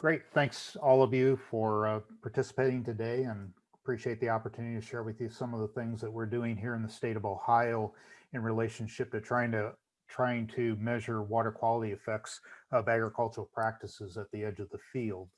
Great. Thanks all of you for uh, participating today and appreciate the opportunity to share with you some of the things that we're doing here in the state of Ohio in relationship to trying to trying to measure water quality effects of agricultural practices at the edge of the field.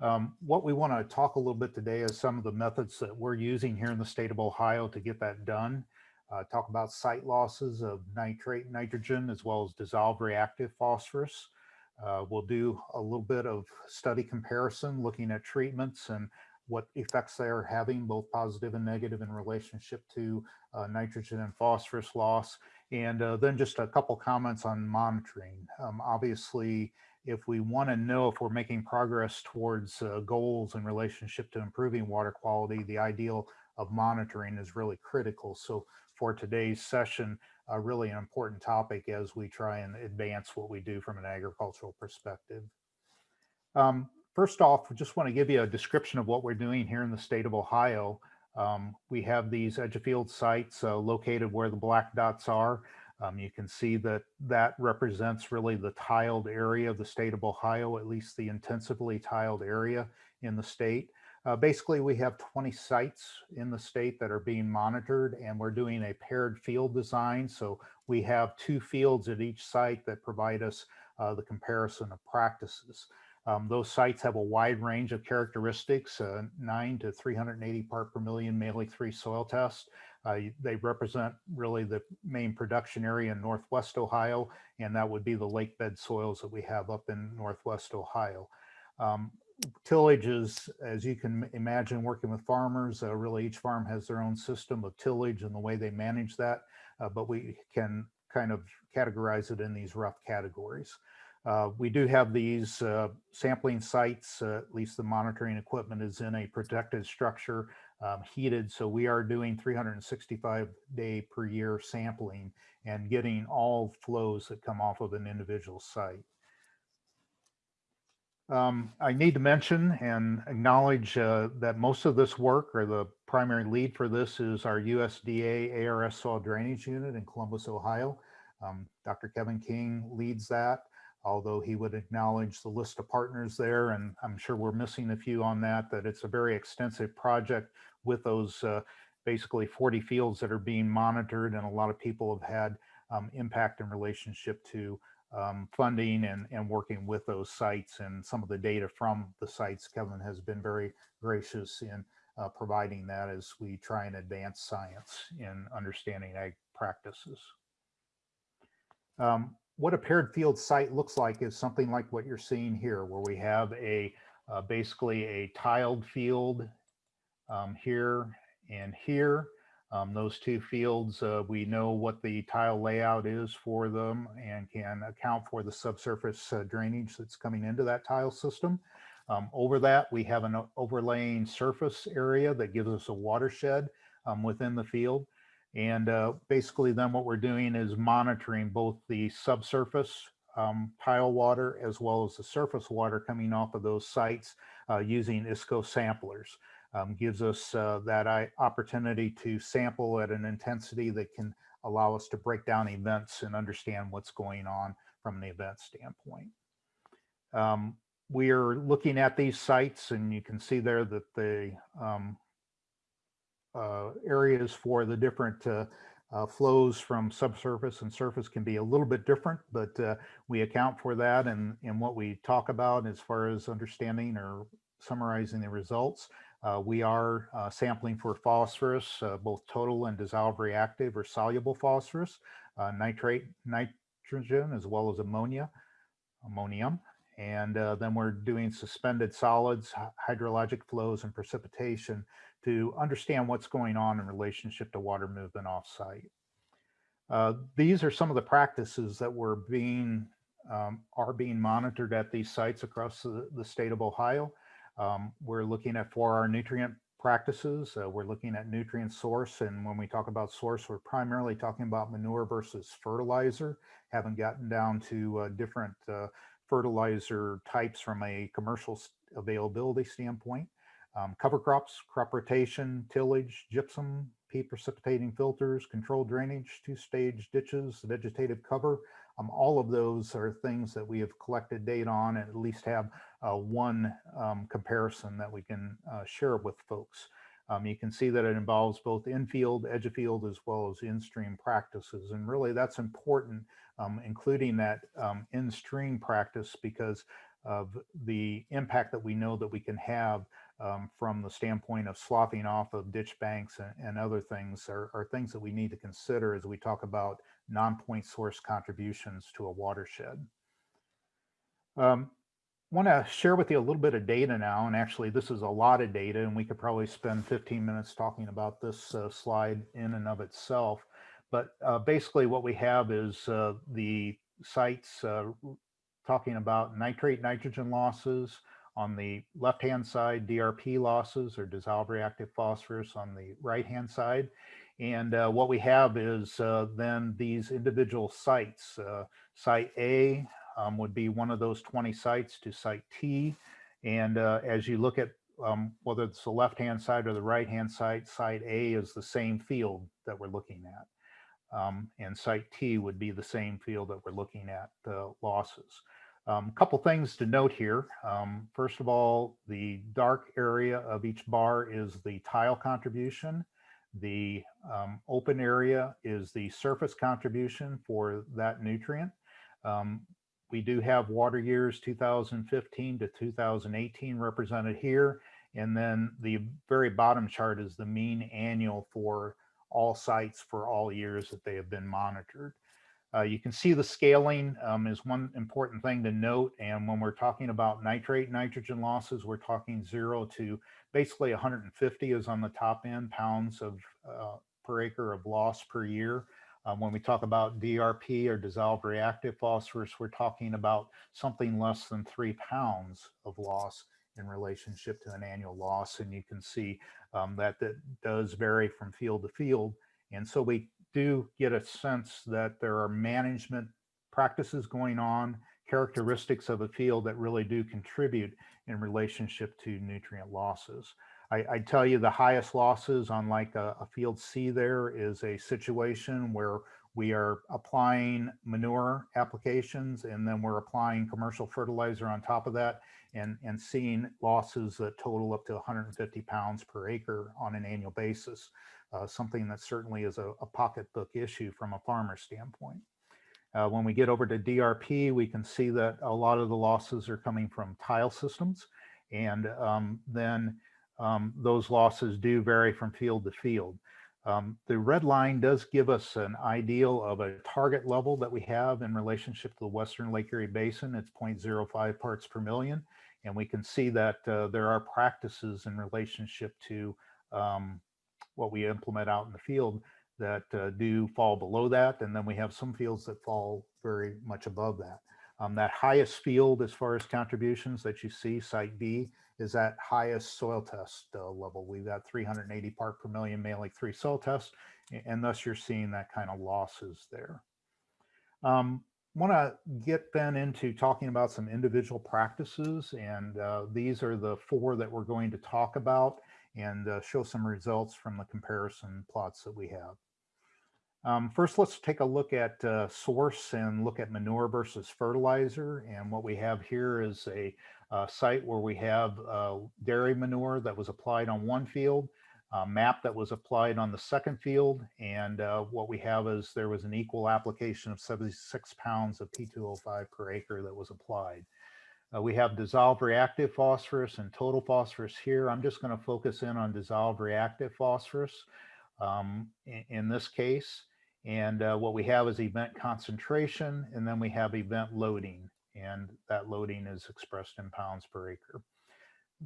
Um, what we want to talk a little bit today is some of the methods that we're using here in the state of Ohio to get that done. Uh, talk about site losses of nitrate nitrogen as well as dissolved reactive phosphorus. Uh, we'll do a little bit of study comparison looking at treatments and what effects they are having, both positive and negative in relationship to uh, nitrogen and phosphorus loss. And uh, then just a couple comments on monitoring. Um, obviously, if we want to know if we're making progress towards uh, goals in relationship to improving water quality, the ideal of monitoring is really critical. So for today's session, uh, really an important topic as we try and advance what we do from an agricultural perspective. Um, first off, we just want to give you a description of what we're doing here in the state of Ohio. Um, we have these edge of field sites uh, located where the black dots are. Um, you can see that that represents really the tiled area of the state of Ohio, at least the intensively tiled area in the state. Uh, basically, we have 20 sites in the state that are being monitored and we're doing a paired field design. So we have two fields at each site that provide us uh, the comparison of practices. Um, those sites have a wide range of characteristics, uh, 9 to 380 part per million Mehlich 3 soil test. Uh, they represent really the main production area in Northwest Ohio, and that would be the lake bed soils that we have up in Northwest Ohio. Um, tillage is, as you can imagine, working with farmers, uh, really each farm has their own system of tillage and the way they manage that, uh, but we can kind of categorize it in these rough categories. Uh, we do have these uh, sampling sites, uh, at least the monitoring equipment is in a protected structure, um, heated. So we are doing 365 day per year sampling and getting all flows that come off of an individual site. Um, I need to mention and acknowledge uh, that most of this work or the primary lead for this is our USDA ARS soil drainage unit in Columbus, Ohio. Um, Dr. Kevin King leads that although he would acknowledge the list of partners there, and I'm sure we're missing a few on that, that it's a very extensive project with those uh, basically 40 fields that are being monitored, and a lot of people have had um, impact in relationship to um, funding and, and working with those sites and some of the data from the sites. Kevin has been very gracious in uh, providing that as we try and advance science in understanding ag practices. Um, what a paired field site looks like is something like what you're seeing here, where we have a uh, basically a tiled field um, here and here. Um, those two fields, uh, we know what the tile layout is for them and can account for the subsurface uh, drainage that's coming into that tile system. Um, over that, we have an overlaying surface area that gives us a watershed um, within the field. And uh, basically then what we're doing is monitoring both the subsurface um, tile water as well as the surface water coming off of those sites uh, using ISCO samplers. Um, gives us uh, that opportunity to sample at an intensity that can allow us to break down events and understand what's going on from an event standpoint. Um, we are looking at these sites and you can see there that the um, uh, areas for the different uh, uh, flows from subsurface and surface can be a little bit different, but uh, we account for that and in what we talk about as far as understanding or summarizing the results. Uh, we are uh, sampling for phosphorus, both total and dissolved reactive or soluble phosphorus, nitrate, nitrogen, as well as ammonia, ammonium. And then we're doing suspended solids, hydrologic flows, and precipitation to understand what's going on in relationship to water movement offsite. Uh, these are some of the practices that were being um, are being monitored at these sites across the, the state of Ohio. Um, we're looking at for our nutrient practices. Uh, we're looking at nutrient source. And when we talk about source, we're primarily talking about manure versus fertilizer. Haven't gotten down to uh, different uh, fertilizer types from a commercial availability standpoint um, cover crops, crop rotation, tillage, gypsum, peat precipitating filters, controlled drainage, two-stage ditches, vegetative cover. Um, all of those are things that we have collected data on and at least have uh, one um, comparison that we can uh, share with folks. Um, you can see that it involves both infield, edge of field, as well as in-stream practices. And really that's important, um, including that um, in-stream practice because of the impact that we know that we can have um, from the standpoint of sloughing off of ditch banks and, and other things are, are, things that we need to consider as we talk about non-point source contributions to a watershed. Um, want to share with you a little bit of data now, and actually this is a lot of data, and we could probably spend 15 minutes talking about this uh, slide in and of itself. But uh, basically what we have is uh, the sites uh, talking about nitrate nitrogen losses, on the left-hand side, DRP losses or dissolved reactive phosphorus on the right-hand side. And uh, what we have is uh, then these individual sites. site A um, would be one of those 20 sites to site T. And uh, as you look at um, whether it's the left-hand side or the right-hand side, site A is the same field that we're looking at. Um, and site T would be the same field that we're looking at the losses. A um, couple things to note here. Um, first of all, the dark area of each bar is the tile contribution. The um, open area is the surface contribution for that nutrient. Um, we do have water years 2015 to 2018 represented here. And then the very bottom chart is the mean annual for all sites for all years that they have been monitored. Uh, you can see the scaling um, is one important thing to note. And when we're talking about nitrate nitrogen losses, we're talking zero to basically 150 is on the top end pounds of uh, per acre of loss per year. Um, when we talk about DRP or dissolved reactive phosphorus, we're talking about something less than three pounds of loss in relationship to an annual loss. And you can see um, that that does vary from field to field. And so we do get a sense that there are management practices going on, characteristics of a field that really do contribute in relationship to nutrient losses. I, I tell you the highest losses on like a, a field C there is a situation where we are applying manure applications and then we're applying commercial fertilizer on top of that and, and seeing losses that total up to 150 pounds per acre on an annual basis. Uh, something that certainly is a, a, pocketbook issue from a farmer standpoint. Uh, when we get over to DRP, we can see that a lot of the losses are coming from tile systems. And um, then um, those losses do vary from field to field. Um, the red line does give us an ideal of a target level that we have in relationship to the Western Lake Erie Basin. It's 0.05 parts per million. And we can see that uh, there are practices in relationship to um, what we implement out in the field that uh, do fall below that. And then we have some fields that fall very much above that. Um, that highest field as far as contributions that you see, site B, is that highest soil test uh, level. We've got 380 part per million Mehlich 3 soil tests, and thus you're seeing that kind of losses there. Um, want to get then into talking about some individual practices, and uh, these are the four that we're going to talk about and uh, show some results from the comparison plots that we have. Um, first, let's take a look at uh, source and look at manure versus fertilizer. And what we have here is a uh, site where we have uh, dairy manure that was applied on one field, a MAP that was applied on the second field. And uh, what we have is there was an equal application of 76 pounds of P2O5 per acre that was applied. Uh, we have dissolved reactive phosphorus and total phosphorus here. I'm just going to focus in on dissolved reactive phosphorus um, in, in, this case. And uh, what we have is event concentration, and then we have event loading and that loading is expressed in pounds per acre.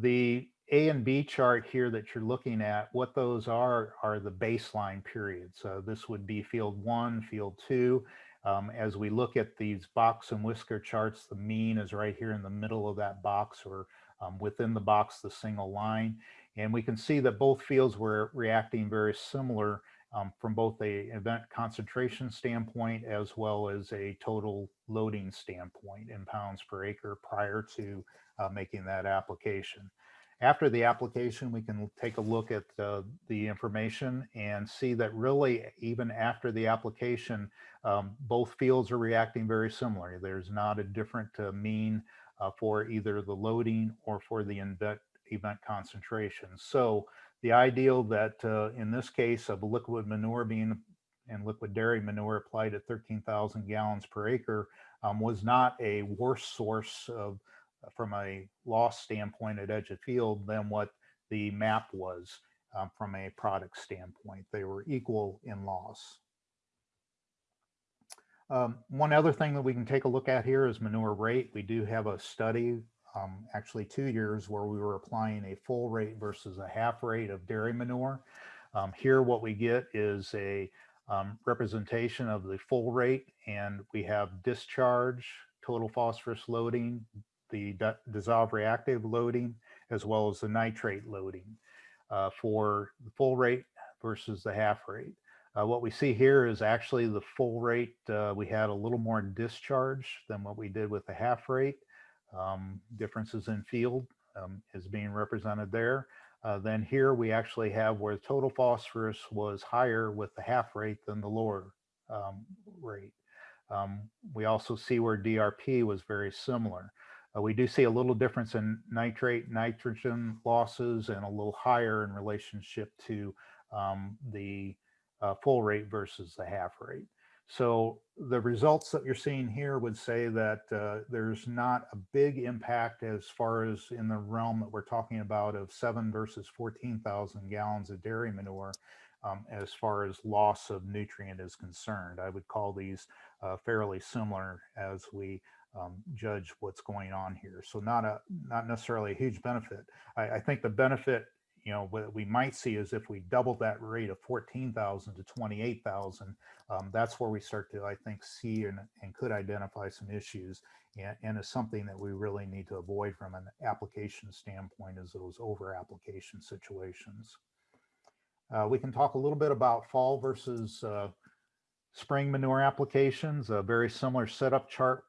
The A and B chart here that you're looking at, what those are, are the baseline periods. So this would be field one, field two. Um, as we look at these box and whisker charts, the mean is right here in the middle of that box or um, within the box, the single line. And we can see that both fields were reacting very similar um, from both a event concentration standpoint as well as a total loading standpoint in pounds per acre prior to uh, making that application. After the application, we can take a look at uh, the information and see that really even after the application, um, both fields are reacting very similarly. There's not a different uh, mean uh, for either the loading or for the event, event concentration. So the ideal that uh, in this case of liquid manure being and liquid dairy manure applied at 13,000 gallons per acre um, was not a worse source of from a loss standpoint at edge of field than what the MAP was um, from a product standpoint. They were equal in loss. Um, one other thing that we can take a look at here is manure rate. We do have a study, um, actually two years, where we were applying a full rate versus a half rate of dairy manure. Um, here what we get is a um, representation of the full rate and we have discharge, total phosphorus loading, the dissolved reactive loading, as well as the nitrate loading uh, for the full rate versus the half rate. Uh, what we see here is actually the full rate. Uh, we had a little more discharge than what we did with the half rate. Um, differences in field um, is being represented there. Uh, then here we actually have where total phosphorus was higher with the half rate than the lower um, rate. Um, we also see where DRP was very similar. Uh, we do see a little difference in nitrate, nitrogen losses and a little higher in relationship to um, the uh, full rate versus the half rate. So the results that you're seeing here would say that uh, there's not a big impact as far as in the realm that we're talking about of seven versus 14,000 gallons of dairy manure um, as far as loss of nutrient is concerned. I would call these uh, fairly similar as we um, judge what's going on here. So not a not necessarily a huge benefit. I, I think the benefit, you know, what we might see is if we double that rate of 14,000 to 28,000, um, that's where we start to, I think, see and, and could identify some issues and, and is something that we really need to avoid from an application standpoint is those over application situations. Uh, we can talk a little bit about fall versus uh, spring manure applications, a very similar setup chart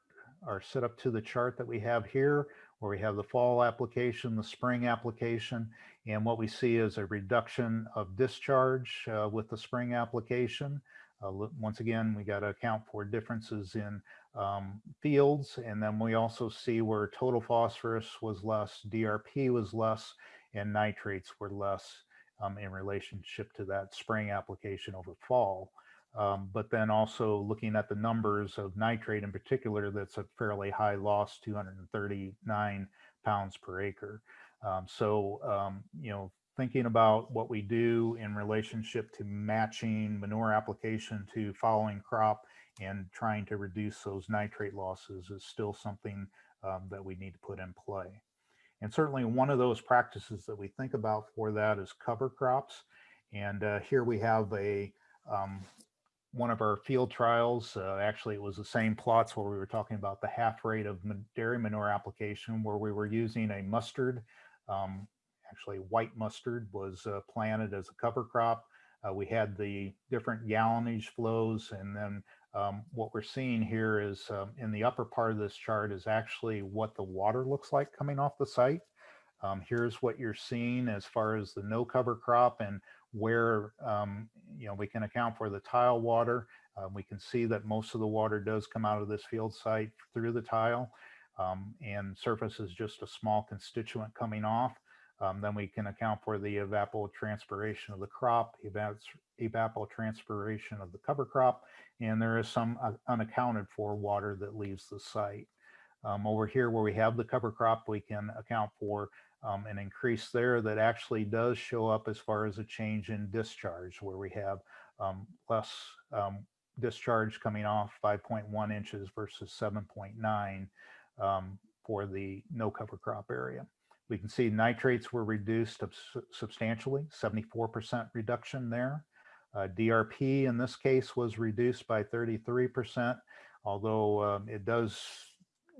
are set up to the chart that we have here, where we have the fall application, the spring application, and what we see is a reduction of discharge uh, with the spring application. Uh, once again, we got to account for differences in um, fields, and then we also see where total phosphorus was less, DRP was less, and nitrates were less um, in relationship to that spring application over fall. Um, but then also looking at the numbers of nitrate in particular, that's a fairly high loss, 239 pounds per acre. Um, so, um, you know, thinking about what we do in relationship to matching manure application to following crop and trying to reduce those nitrate losses is still something um, that we need to put in play. And certainly one of those practices that we think about for that is cover crops. And uh, here we have a um, one of our field trials. Uh, actually, it was the same plots where we were talking about the half rate of dairy manure application where we were using a mustard. Um, actually, white mustard was uh, planted as a cover crop. Uh, we had the different gallonage flows and then um, what we're seeing here is um, in the upper part of this chart is actually what the water looks like coming off the site. Um, here's what you're seeing as far as the no cover crop and where um, you know we can account for the tile water. Um, we can see that most of the water does come out of this field site through the tile um, and surface is just a small constituent coming off. Um, then we can account for the evapotranspiration of the crop, evapotranspiration of the cover crop, and there is some uh, unaccounted for water that leaves the site. Um, over here where we have the cover crop, we can account for um, an increase there that actually does show up as far as a change in discharge where we have um, less um, discharge coming off 5.1 inches versus 7.9 um, for the no cover crop area. We can see nitrates were reduced substantially, 74% reduction there. Uh, DRP in this case was reduced by 33%, although um, it does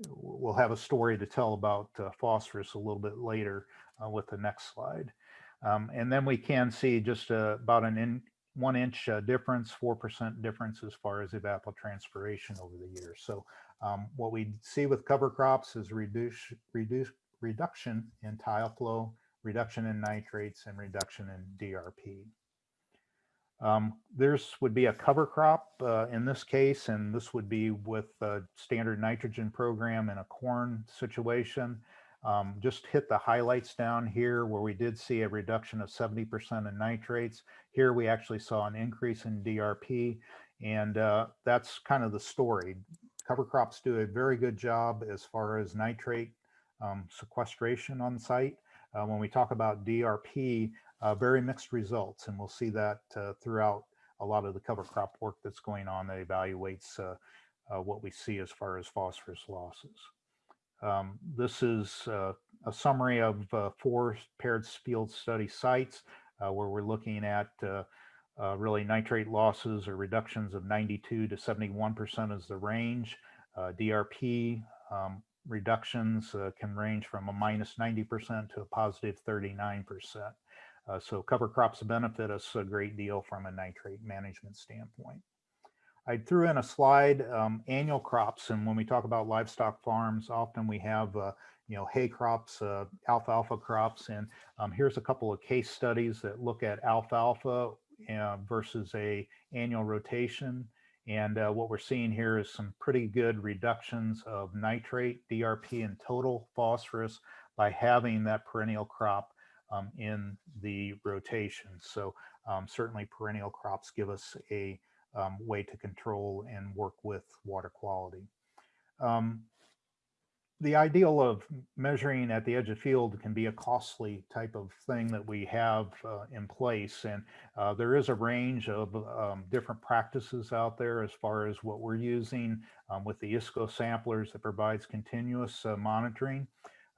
we'll have a story to tell about uh, phosphorus a little bit later uh, with the next slide. Um, and then we can see just uh, about an in, one inch uh, difference, 4% difference as far as evapotranspiration over the years. So um, what we see with cover crops is reduce, reduce, reduction in tile flow, reduction in nitrates, and reduction in DRP. Um, there's would be a cover crop uh, in this case, and this would be with a standard nitrogen program in a corn situation. Um, just hit the highlights down here where we did see a reduction of 70% in nitrates. Here we actually saw an increase in DRP, and uh, that's kind of the story. Cover crops do a very good job as far as nitrate um, sequestration on site. Uh, when we talk about DRP, uh, very mixed results. And we'll see that uh, throughout a lot of the cover crop work that's going on that evaluates uh, uh, what we see as far as phosphorus losses. Um, this is uh, a summary of four paired field study sites where we're looking at really nitrate losses or reductions of 92 to 71% is the range. DRP um, reductions uh, can range from a minus 90% to a positive 39%. Uh, so cover crops benefit us a great deal from a nitrate management standpoint. I threw in a slide, um, annual crops, and when we talk about livestock farms, often we have, uh, you know, hay crops, uh, alfalfa crops, and um, here's a couple of case studies that look at alfalfa uh, versus a annual rotation. And uh, what we're seeing here is some pretty good reductions of nitrate, DRP, and total phosphorus by having that perennial crop um, in the rotation. So um, certainly perennial crops give us a um, way to control and work with water quality. Um, the ideal of measuring at the edge of field can be a costly type of thing that we have uh, in place. And uh, there is a range of um, different practices out there as far as what we're using um, with the ISCO samplers that provides continuous uh, monitoring.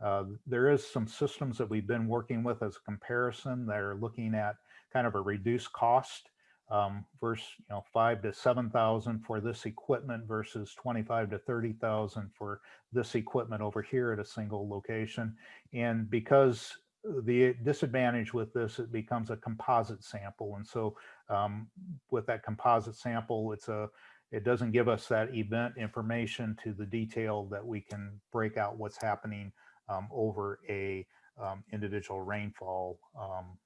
Uh, there is some systems that we've been working with as a comparison. They're looking at kind of a reduced cost um, versus you know five to seven thousand for this equipment versus twenty-five to thirty thousand for this equipment over here at a single location. And because the disadvantage with this, it becomes a composite sample. And so um, with that composite sample, it's a it doesn't give us that event information to the detail that we can break out what's happening over a um, individual rainfall um,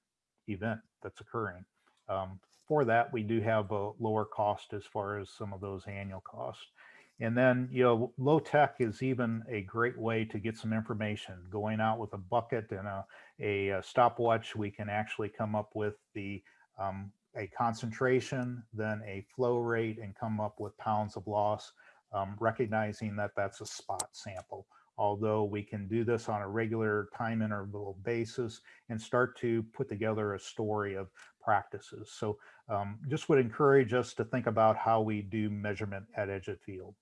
event that's occurring. Um, for that, we do have a lower cost as far as some of those annual costs. And then, you know, low tech is even a great way to get some information. Going out with a bucket and a, a, a stopwatch, we can actually come up with the um, a concentration, then a flow rate, and come up with pounds of loss, um, recognizing that that's a spot sample although we can do this on a regular time interval basis and start to put together a story of practices. So um, just would encourage us to think about how we do measurement at edge of field.